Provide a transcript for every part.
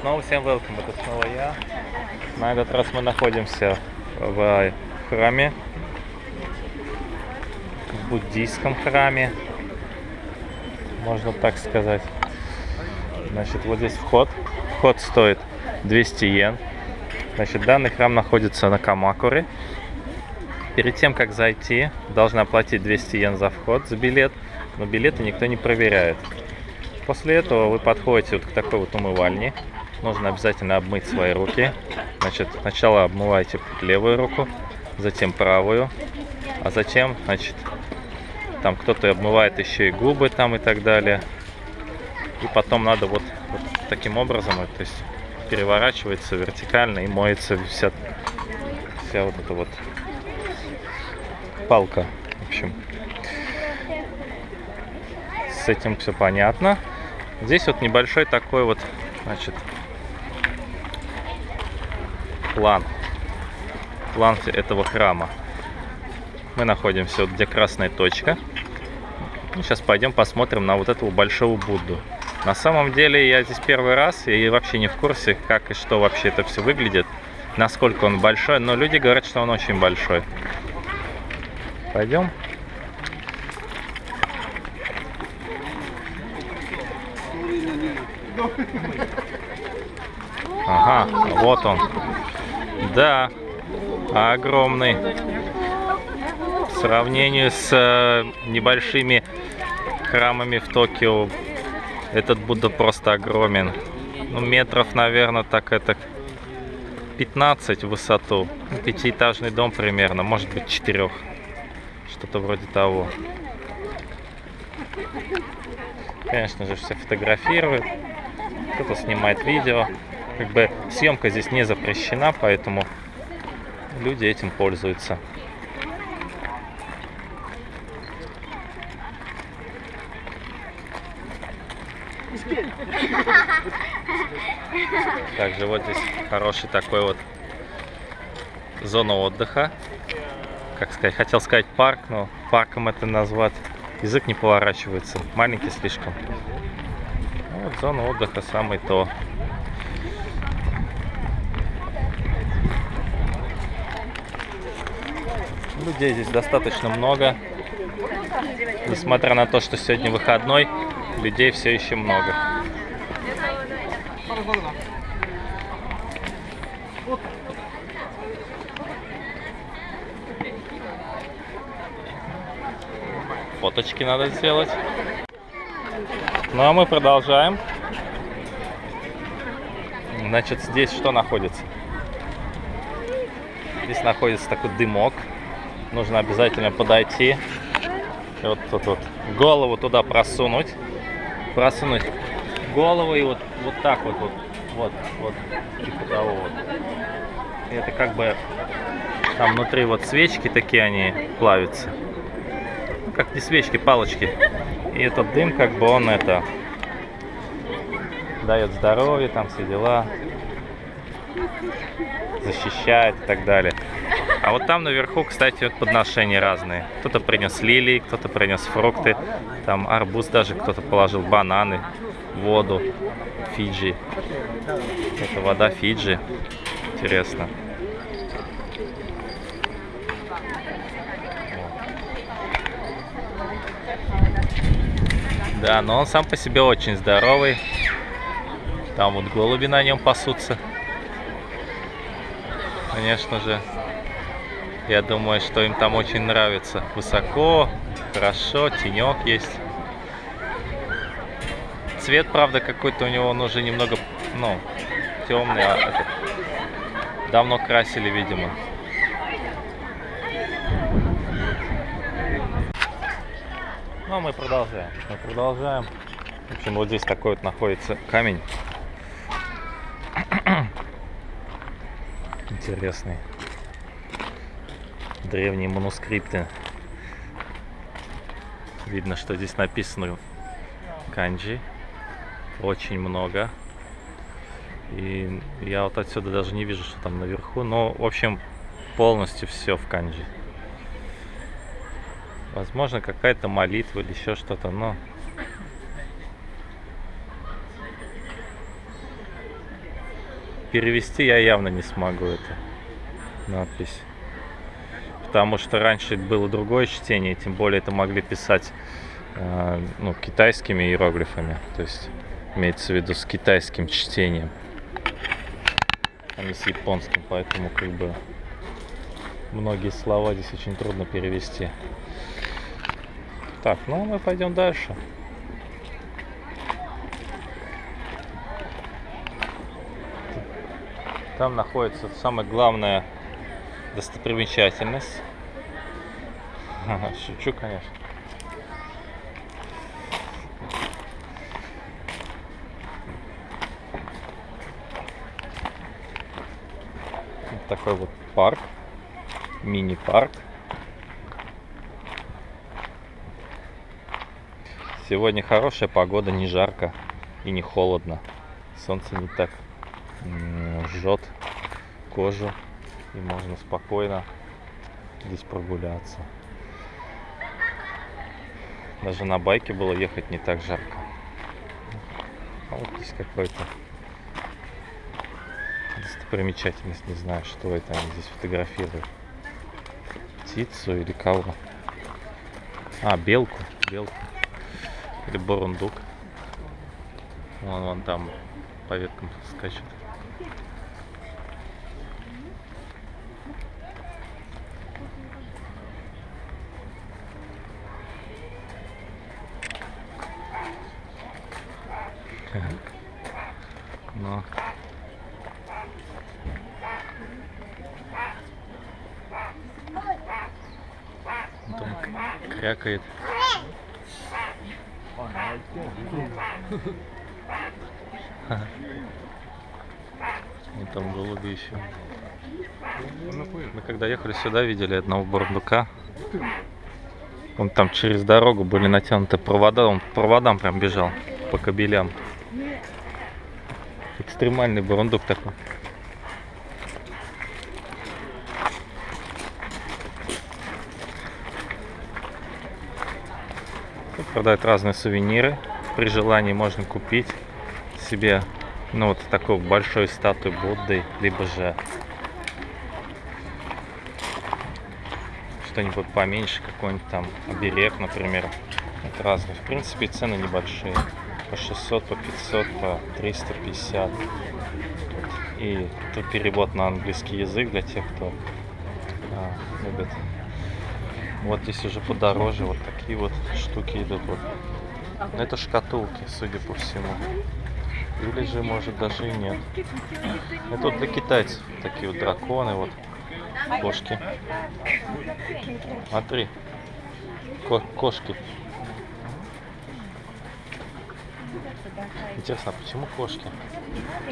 снова всем welcome, это снова я. На этот раз мы находимся в храме, в буддийском храме, можно так сказать. Значит, вот здесь вход. Вход стоит 200 йен. Значит, данный храм находится на Камакуре. Перед тем, как зайти, должна оплатить 200 йен за вход, за билет, но билеты никто не проверяет. После этого вы подходите вот к такой вот умывальне. Нужно обязательно обмыть свои руки. Значит, сначала обмываете левую руку, затем правую, а затем, значит, там кто-то обмывает еще и губы там и так далее. И потом надо вот, вот таким образом, то есть переворачивается вертикально и моется вся, вся вот эта вот палка. В общем, с этим все понятно. Здесь вот небольшой такой вот, значит, план. План этого храма. Мы находимся вот где красная точка. И сейчас пойдем посмотрим на вот этого большого Будду. На самом деле я здесь первый раз и вообще не в курсе, как и что вообще это все выглядит. Насколько он большой, но люди говорят, что он очень большой. Пойдем. Ага, вот он. Да, огромный. В сравнении с э, небольшими храмами в Токио, этот Будда просто огромен. Ну, метров, наверное, так это 15 в высоту. Пятиэтажный дом примерно, может быть, четырех. Что-то вроде того. Конечно же, все фотографируют кто-то снимает видео. Как бы съемка здесь не запрещена, поэтому люди этим пользуются. Также вот здесь хороший такой вот зона отдыха. Как сказать, хотел сказать парк, но парком это назвать язык не поворачивается. Маленький слишком. Вот зона отдыха самый то. Людей здесь достаточно много. Несмотря на то, что сегодня выходной, людей все еще много. Фоточки надо сделать. Ну а мы продолжаем. Значит, здесь что находится? Здесь находится такой дымок. Нужно обязательно подойти. И вот тут вот голову туда просунуть. Просунуть голову и вот, вот так вот, вот, вот, вот, типа того вот. И это как бы там внутри вот свечки такие они плавятся. Как не свечки, палочки. И этот дым, как бы он это дает здоровье, там все дела, защищает и так далее. А вот там наверху, кстати, подношения разные. Кто-то принес лилии, кто-то принес фрукты, там арбуз даже кто-то положил, бананы, воду, Фиджи. Это вода Фиджи. Интересно. Да, но он сам по себе очень здоровый. Там вот голуби на нем пасутся. Конечно же, я думаю, что им там очень нравится. Высоко, хорошо, тенек есть. Цвет, правда, какой-то у него, он уже немного, ну, темный. А это, давно красили, видимо. Ну, а мы продолжаем. Мы продолжаем. В общем, вот здесь такой вот находится камень. Интересный. Древние манускрипты. Видно, что здесь написано канджи. Очень много. И я вот отсюда даже не вижу, что там наверху. Но, в общем, полностью все в канджи. Возможно, какая-то молитва или еще что-то, но... перевести я явно не смогу это надпись. Потому что раньше было другое чтение, тем более это могли писать э, ну, китайскими иероглифами. То есть имеется в виду с китайским чтением, а не с японским. Поэтому как бы многие слова здесь очень трудно перевести. Так, ну мы пойдем дальше. Там находится самая главная достопримечательность. Шучу, конечно. Такой вот парк, мини-парк. Сегодня хорошая погода, не жарко и не холодно. Солнце не так жжет кожу и можно спокойно здесь прогуляться. Даже на байке было ехать не так жарко. А вот здесь какой-то достопримечательность, не знаю, что это они здесь фотографируют. Птицу или кого? А, белку, белку. Или бурундук. Вон, вон там по веткам скачет. Но он крякает. И там голуби еще. Мы когда ехали сюда, видели одного бурундука. Он там через дорогу были натянуты провода, он по проводам прям бежал, по кабелям. Экстремальный бурундук такой. Тут продают разные сувениры. При желании можно купить себе ну вот такой большой статуи Будды, либо же что-нибудь поменьше, какой-нибудь там оберег, например. Это разные. В принципе, цены небольшие. По 600, по 500, по 350. И тут перевод на английский язык для тех, кто а, любит. Вот здесь уже подороже вот такие вот штуки идут. Вот. Это шкатулки, судя по всему. Или же, может, даже и нет. Это вот для китайцев. Такие вот драконы, вот. Кошки. Смотри. Ко кошки. Интересно, а почему кошки?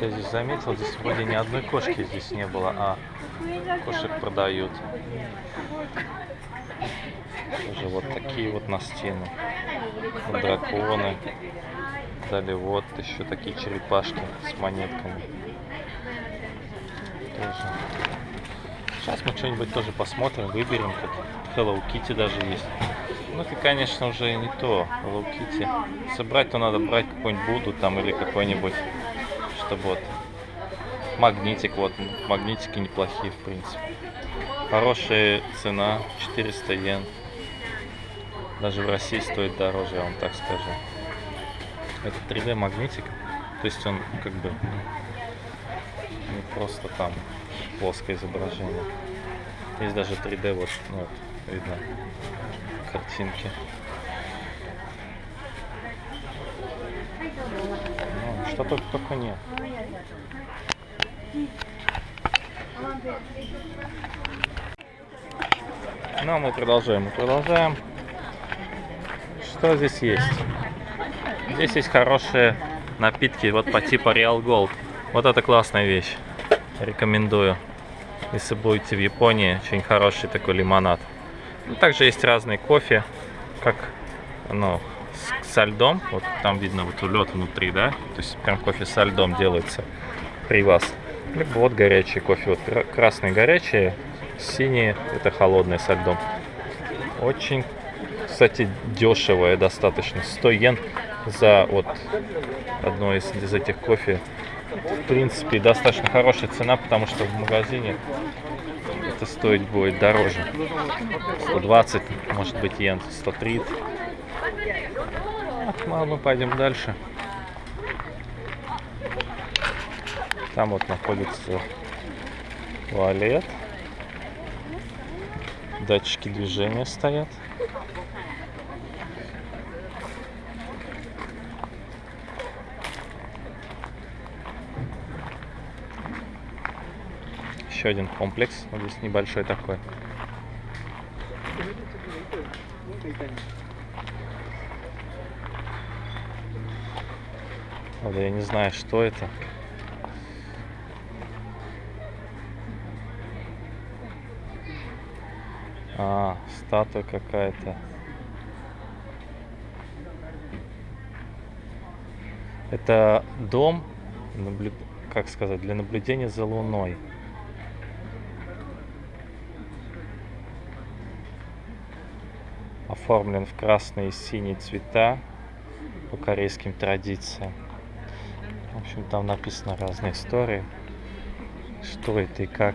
Я здесь заметил, здесь вроде ни одной кошки здесь не было, а кошек продают. Тоже вот такие вот на стену. Драконы. Далее вот еще такие черепашки с монетками. Тоже. Сейчас мы что-нибудь тоже посмотрим, выберем. Тут Hello Kitty даже есть. Ну это, конечно, уже не то. Kitty. Собрать-то надо брать какой-нибудь Буду там или какой-нибудь, чтобы вот магнитик. Вот магнитики неплохие, в принципе. Хорошая цена, 400 йен. Даже в России стоит дороже, я вам так скажу. Это 3D магнитик. То есть он как бы не просто там плоское изображение. Есть даже 3D, вот, ну, вот видно картинки. Ну, что только, только нет. Ну, а мы продолжаем, мы продолжаем. Что здесь есть? Здесь есть хорошие напитки, вот по типу Real Gold. Вот это классная вещь. Рекомендую. Если будете в Японии, очень хороший такой лимонад. Ну, также есть разные кофе, как ну, со льдом. Вот там видно вот лед внутри, да? То есть прям кофе со льдом делается при вас. Либо вот горячий кофе. Вот красный горячий, синий это холодный со льдом. Очень, кстати, дешевое достаточно. 100 йен за вот одно из, из этих кофе в принципе, достаточно хорошая цена, потому что в магазине это стоить будет дороже. 120, может быть, йен, 130. Ну, а мы пойдем дальше. Там вот находится туалет. Датчики движения стоят. Еще один комплекс. Вот здесь небольшой такой. Правда, я не знаю, что это. А, статуя какая-то. Это дом, как сказать, для наблюдения за Луной. Оформлен в красные и синие цвета по корейским традициям. В общем, там написано разные истории, что это и как.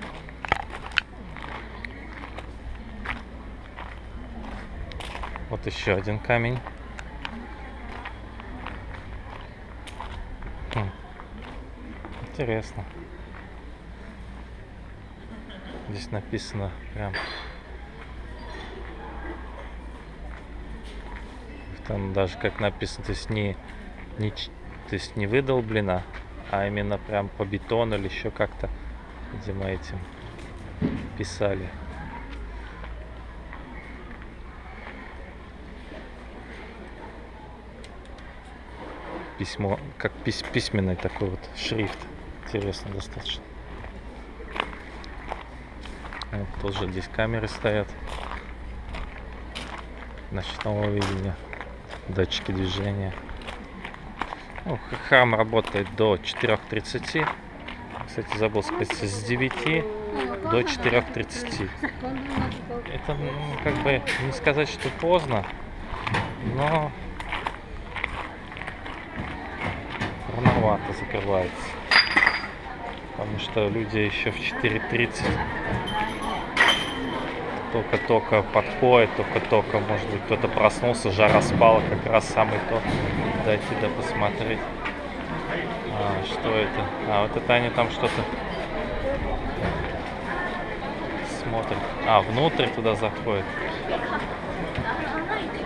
Вот еще один камень. Хм. Интересно. Здесь написано прям. Там даже как написано, то есть не, не, то есть не выдолблено, а именно прям по бетону или еще как-то, видимо, этим писали. письмо, как пись, письменный такой вот шрифт. Интересно достаточно. Вот тоже здесь камеры стоят. Ночного видения. Датчики движения. Ну, храм работает до 4.30. Кстати, забыл сказать, с 9 до 4.30. Это, ну, как бы, не сказать, что поздно, но рановато закрывается. Потому что люди еще в 4.30 только-только подходят, только-только, может быть, кто-то проснулся, жара спала, как раз самый то дойти да посмотреть. А, что это? А, вот это они там что-то смотрят. А, внутрь туда заходят.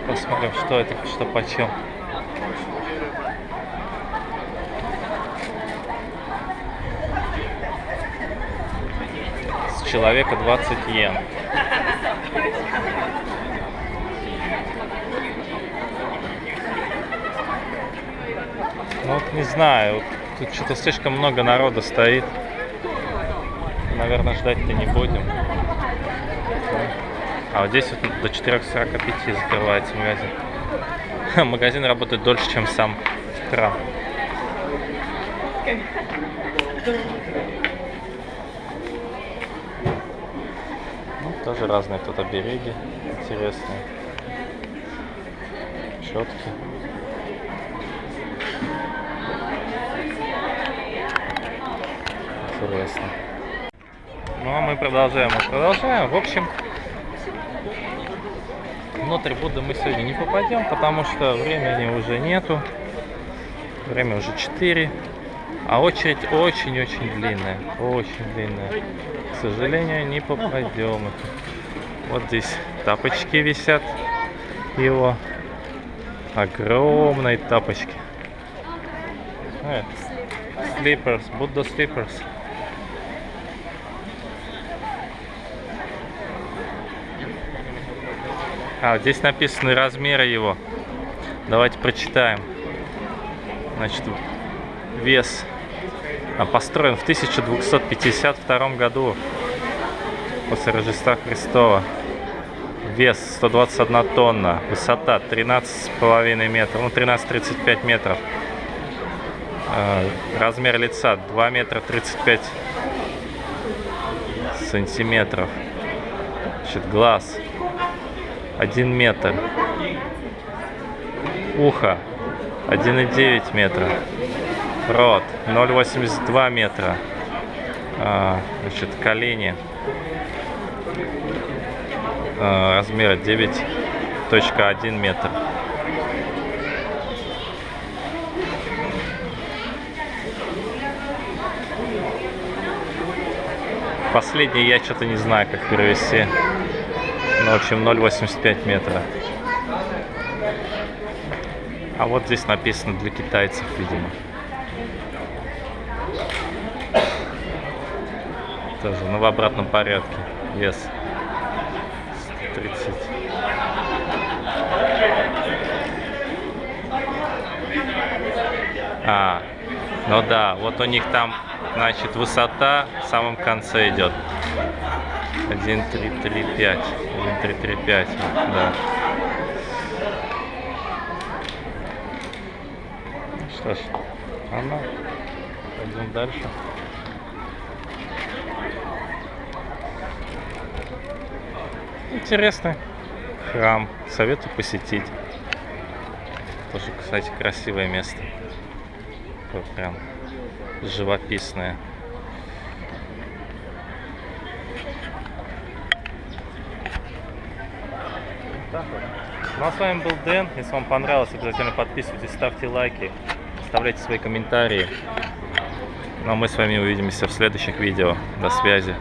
Посмотрим, что это, что почем. человека 20 йен. Ну вот не знаю, тут что-то слишком много народа стоит. Наверное, ждать-то не будем. А вот здесь вот до 4.45 закрывается магазин. Магазин работает дольше, чем сам храм. Тоже разные тут обереги интересные. Четки. Интересно. Ну а мы продолжаем. Мы продолжаем. В общем, внутрь Будды мы сегодня не попадем, потому что времени уже нету. Время уже 4. А очередь очень-очень длинная. Очень длинная. К сожалению, не попадем. Вот здесь тапочки висят его. Огромные тапочки. Slippers, Будда slippers. А, здесь написаны размеры его. Давайте прочитаем. Значит, вес а, построен в 1252 году после Рождества Христова. Вес 121 тонна, высота 13,5 метров, ну 13-35 метров. А, размер лица 2 метра 35 сантиметров. Значит, глаз 1 метр. Ухо 1,9 метра. Рот 0,82 метра. А, значит, колени. А, размер 9.1 метр. Последний я что-то не знаю, как перевести. Ну, в общем, 0,85 метра. А вот здесь написано для китайцев, видимо. Тоже, ну в обратном порядке. Вес 130. А, ну да, вот у них там, значит, высота в самом конце идет. 1, 3, 3, 5. 1, 3, 3, 5. Да. Что ж, ладно, пойдем дальше. Интересный храм. Советую посетить. Тоже, кстати, красивое место. Такое прям живописное. Ну а с вами был Дэн. Если вам понравилось, обязательно подписывайтесь, ставьте лайки, оставляйте свои комментарии. Ну а мы с вами увидимся в следующих видео. До связи.